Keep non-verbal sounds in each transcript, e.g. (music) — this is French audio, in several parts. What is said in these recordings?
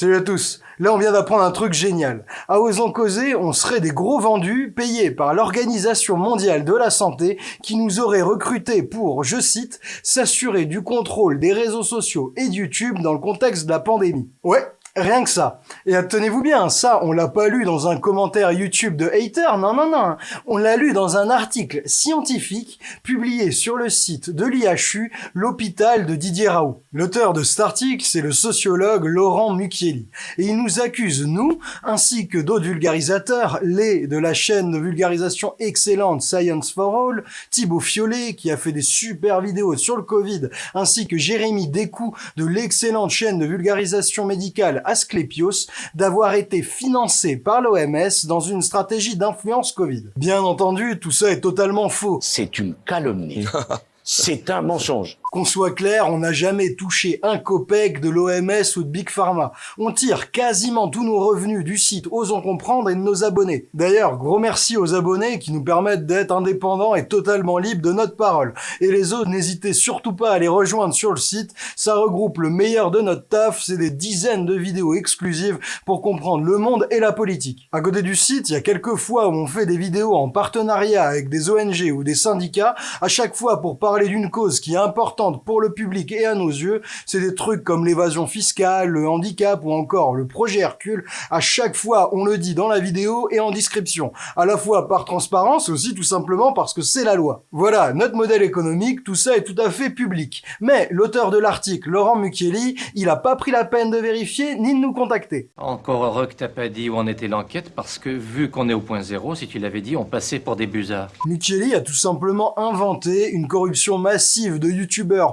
Salut à tous Là, on vient d'apprendre un truc génial. À Osons Causer, on serait des gros vendus payés par l'Organisation Mondiale de la Santé qui nous aurait recrutés pour, je cite, s'assurer du contrôle des réseaux sociaux et YouTube dans le contexte de la pandémie. Ouais, Rien que ça. Et tenez-vous bien, ça, on l'a pas lu dans un commentaire YouTube de hater, non, non, non. On l'a lu dans un article scientifique publié sur le site de l'IHU, l'hôpital de Didier Raoult. L'auteur de cet article, c'est le sociologue Laurent Mucchielli. Et il nous accuse, nous, ainsi que d'autres vulgarisateurs, les de la chaîne de vulgarisation excellente Science for All, Thibaut Fiollet, qui a fait des super vidéos sur le Covid, ainsi que Jérémy Descou de l'excellente chaîne de vulgarisation médicale Asclepios d'avoir été financé par l'OMS dans une stratégie d'influence Covid. Bien entendu, tout ça est totalement faux. C'est une calomnie. (laughs) C'est un mensonge. Qu'on soit clair, on n'a jamais touché un copec de l'OMS ou de Big Pharma. On tire quasiment tous nos revenus du site Osons Comprendre et de nos abonnés. D'ailleurs, gros merci aux abonnés qui nous permettent d'être indépendants et totalement libres de notre parole. Et les autres, n'hésitez surtout pas à les rejoindre sur le site. Ça regroupe le meilleur de notre taf, c'est des dizaines de vidéos exclusives pour comprendre le monde et la politique. À côté du site, il y a quelques fois où on fait des vidéos en partenariat avec des ONG ou des syndicats, à chaque fois pour parler d'une cause qui est importante pour le public et à nos yeux, c'est des trucs comme l'évasion fiscale, le handicap ou encore le projet Hercule. À chaque fois, on le dit dans la vidéo et en description. À la fois par transparence, aussi tout simplement parce que c'est la loi. Voilà, notre modèle économique, tout ça est tout à fait public. Mais l'auteur de l'article, Laurent Mucchielli, il a pas pris la peine de vérifier ni de nous contacter. Encore heureux que t'as pas dit où en était l'enquête, parce que vu qu'on est au point zéro, si tu l'avais dit, on passait pour des busards. Mucchielli a tout simplement inventé une corruption massive de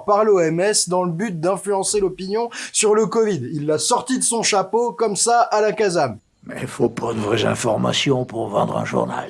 Par l'OMS dans le but d'influencer l'opinion sur le Covid. Il l'a sorti de son chapeau comme ça à la Kazam. Mais il faut pas de vraies informations pour vendre un journal.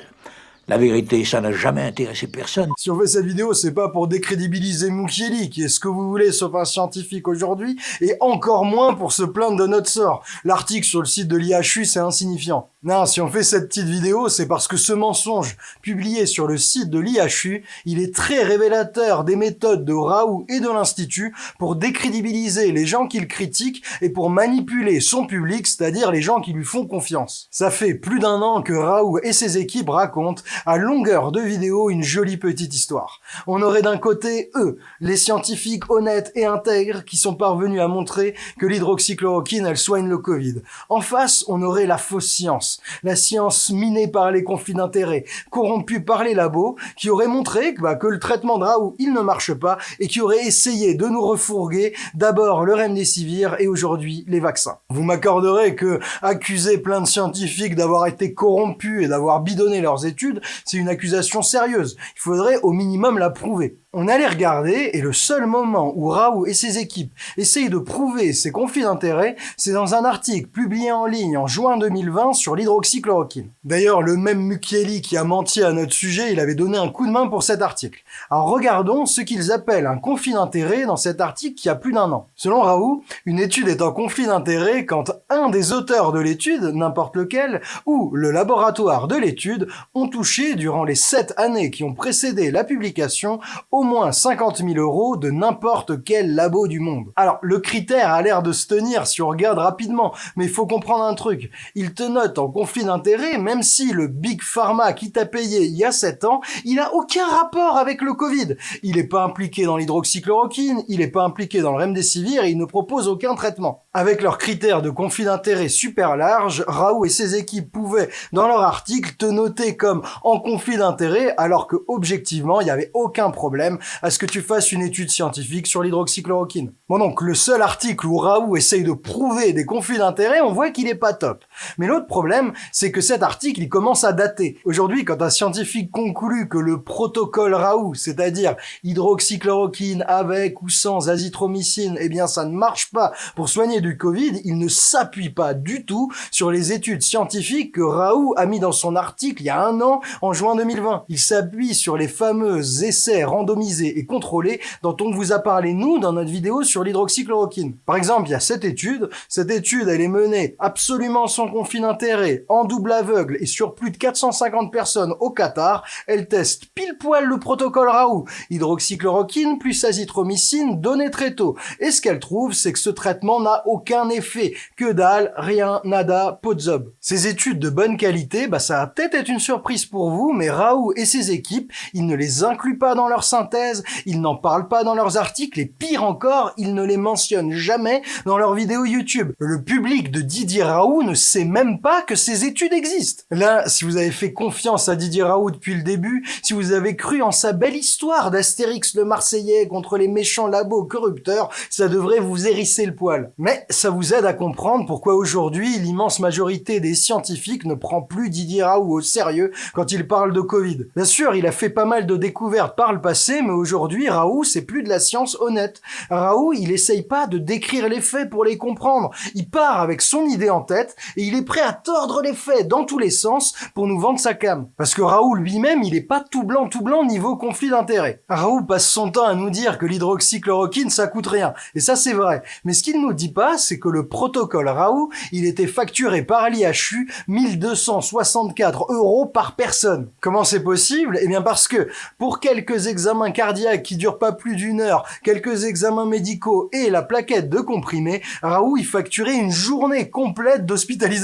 La vérité, ça n'a jamais intéressé personne. Si on fait cette vidéo, c'est pas pour décrédibiliser Mukieli, qui est ce que vous voulez sauf un scientifique aujourd'hui, et encore moins pour se plaindre de notre sort. L'article sur le site de l'IHU, c'est insignifiant. Non, si on fait cette petite vidéo, c'est parce que ce mensonge, publié sur le site de l'IHU, il est très révélateur des méthodes de Raoult et de l'Institut pour décrédibiliser les gens qu'il critique et pour manipuler son public, c'est-à-dire les gens qui lui font confiance. Ça fait plus d'un an que Raoult et ses équipes racontent à longueur de vidéo une jolie petite histoire. On aurait d'un côté eux, les scientifiques honnêtes et intègres qui sont parvenus à montrer que l'hydroxychloroquine elle soigne le Covid. En face, on aurait la fausse science, la science minée par les conflits d'intérêts, corrompue par les labos, qui aurait montré que, bah, que le traitement de Raoult il ne marche pas et qui aurait essayé de nous refourguer d'abord le remdesivir et aujourd'hui les vaccins. Vous m'accorderez que accuser plein de scientifiques d'avoir été corrompus et d'avoir bidonné leurs études, c'est une accusation sérieuse. Il faudrait au minimum la prouver. On allait regarder, et le seul moment où Raoult et ses équipes essayent de prouver ses conflits d'intérêts, c'est dans un article publié en ligne en juin 2020 sur l'hydroxychloroquine. D'ailleurs, le même Mukieli qui a menti à notre sujet, il avait donné un coup de main pour cet article. Alors regardons ce qu'ils appellent un conflit d'intérêts dans cet article qui a plus d'un an. Selon Raoult, une étude est en conflit d'intérêts quand un des auteurs de l'étude, n'importe lequel, ou le laboratoire de l'étude ont touché durant les sept années qui ont précédé la publication moins 50 000 euros de n'importe quel labo du monde. Alors, le critère a l'air de se tenir si on regarde rapidement, mais il faut comprendre un truc. Il te note en conflit d'intérêt, même si le Big Pharma qui t'a payé il y a 7 ans, il a aucun rapport avec le Covid. Il n'est pas impliqué dans l'hydroxychloroquine, il n'est pas impliqué dans le remdesivir et il ne propose aucun traitement. Avec leurs critères de conflit d'intérêt super larges, Raoult et ses équipes pouvaient, dans leur article, te noter comme en conflit d'intérêt, alors que objectivement, il n'y avait aucun problème à ce que tu fasses une étude scientifique sur l'hydroxychloroquine. Bon donc, le seul article où Raoult essaye de prouver des conflits d'intérêts, on voit qu'il est pas top. Mais l'autre problème, c'est que cet article, il commence à dater. Aujourd'hui, quand un scientifique conclut que le protocole Raoult, c'est-à-dire hydroxychloroquine avec ou sans azithromycine, eh bien ça ne marche pas pour soigner du Covid, il ne s'appuie pas du tout sur les études scientifiques que Raoult a mis dans son article il y a un an, en juin 2020. Il s'appuie sur les fameux essais randomisés et contrôlé dont on vous a parlé, nous, dans notre vidéo sur l'hydroxychloroquine. Par exemple, il y a cette étude. Cette étude, elle est menée absolument sans sans conflit d'intérêt, en double aveugle et sur plus de 450 personnes au Qatar, elle teste pile poil le protocole Raoult, hydroxychloroquine plus azithromycine donné très tôt. Et ce qu'elle trouve, c'est que ce traitement n'a aucun effet. Que dalle, rien, nada, potzob. Ces études de bonne qualité, bah ça va peut-être être une surprise pour vous, mais Raoult et ses équipes, ils ne les incluent pas dans leur synthèse, ils n'en parlent pas dans leurs articles, et pire encore, ils ne les mentionnent jamais dans leurs vidéos YouTube. Le public de Didier Raoult ne sait même pas que ces études existent. Là, si vous avez fait confiance à Didier Raoult depuis le début, si vous avez cru en sa belle histoire d'Astérix le Marseillais contre les méchants labos corrupteurs, ça devrait vous hérisser le poil. Mais ça vous aide à comprendre pourquoi aujourd'hui l'immense majorité des scientifiques ne prend plus Didier Raoult au sérieux quand il parle de Covid. Bien sûr, il a fait pas mal de découvertes par le passé, mais aujourd'hui, Raoult, c'est plus de la science honnête. Raoult, il essaye pas de décrire les faits pour les comprendre. Il part avec son idée en tête et est prêt à tordre les faits dans tous les sens pour nous vendre sa cam. Parce que Raoult lui-même, il est pas tout blanc tout blanc niveau conflit d'intérêts. Raoult passe son temps à nous dire que l'hydroxychloroquine ça coûte rien. Et ça c'est vrai. Mais ce qu'il nous dit pas, c'est que le protocole Raoult, il était facturé par l'IHU 1264 euros par personne. Comment c'est possible? Eh bien parce que pour quelques examens cardiaques qui durent pas plus d'une heure, quelques examens médicaux et la plaquette de comprimés, Raoult il facturait une journée complète d'hospitalisation.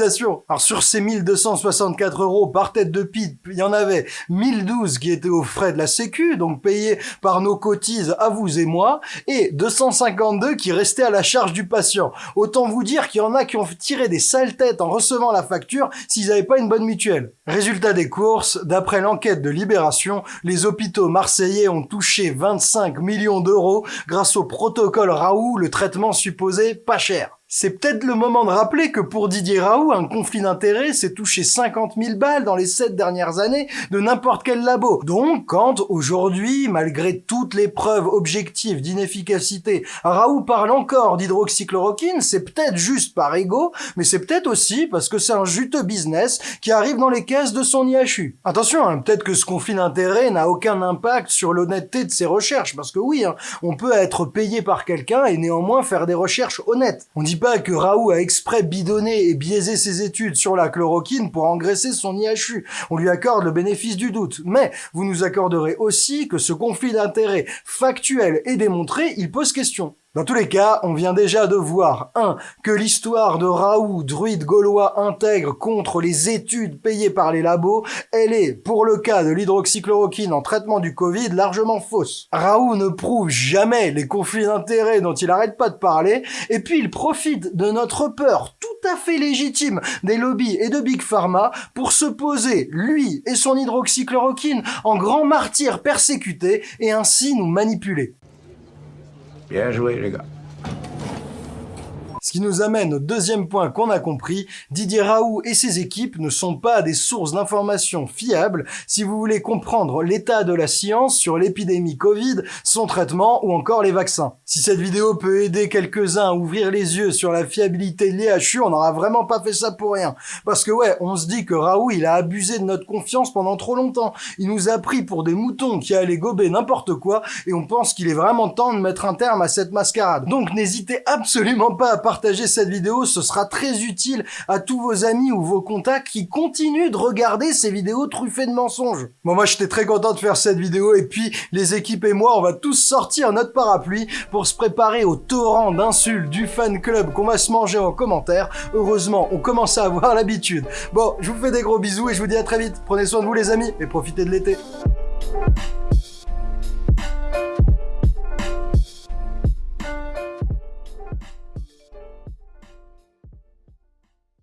Alors sur ces 1264 euros par tête de pipe, il y en avait 1012 qui étaient aux frais de la sécu, donc payés par nos cotises à vous et moi, et 252 qui restaient à la charge du patient. Autant vous dire qu'il y en a qui ont tiré des sales têtes en recevant la facture s'ils n'avaient pas une bonne mutuelle. Résultat des courses, d'après l'enquête de Libération, les hôpitaux marseillais ont touché 25 millions d'euros grâce au protocole Raoult, le traitement supposé pas cher. C'est peut-être le moment de rappeler que pour Didier Raoult, un conflit d'intérêts, c'est toucher 50 000 balles dans les 7 dernières années de n'importe quel labo. Donc, quand aujourd'hui, malgré toutes les preuves objectives d'inefficacité, Raoult parle encore d'hydroxychloroquine, c'est peut-être juste par ego, mais c'est peut-être aussi parce que c'est un juteux business qui arrive dans les caisses de son IHU. Attention, hein, peut-être que ce conflit d'intérêts n'a aucun impact sur l'honnêteté de ses recherches, parce que oui, hein, on peut être payé par quelqu'un et néanmoins faire des recherches honnêtes. Que Raoult a exprès bidonné et biaisé ses études sur la chloroquine pour engraisser son IHU. On lui accorde le bénéfice du doute. Mais vous nous accorderez aussi que ce conflit d'intérêts factuel et démontré, il pose question. Dans tous les cas, on vient déjà de voir 1. que l'histoire de Raoult, druide gaulois intègre contre les études payées par les labos, elle est, pour le cas de l'hydroxychloroquine en traitement du Covid, largement fausse. Raoult ne prouve jamais les conflits d'intérêts dont il arrête pas de parler, et puis il profite de notre peur tout à fait légitime des lobbies et de Big Pharma pour se poser, lui et son hydroxychloroquine, en grand martyr persécuté et ainsi nous manipuler. Bien joué, les gars. Ce qui nous amène au deuxième point qu'on a compris, Didier Raoult et ses équipes ne sont pas des sources d'informations fiables si vous voulez comprendre l'état de la science sur l'épidémie Covid, son traitement ou encore les vaccins. Si cette vidéo peut aider quelques-uns à ouvrir les yeux sur la fiabilité de l'IHU, on n'aura vraiment pas fait ça pour rien. Parce que ouais, on se dit que Raoult, il a abusé de notre confiance pendant trop longtemps. Il nous a pris pour des moutons qui allaient gober n'importe quoi et on pense qu'il est vraiment temps de mettre un terme à cette mascarade. Donc n'hésitez absolument pas à partager cette vidéo, ce sera très utile à tous vos amis ou vos contacts qui continuent de regarder ces vidéos truffées de mensonges. Bon, moi, j'étais très content de faire cette vidéo et puis les équipes et moi, on va tous sortir notre parapluie pour se préparer au torrent d'insultes du fan club qu'on va se manger en commentaire. Heureusement, on commence à avoir (laughs) l'habitude. Bon, je vous fais des gros bisous et je vous dis à très vite. Prenez soin de vous les amis et profitez de l'été.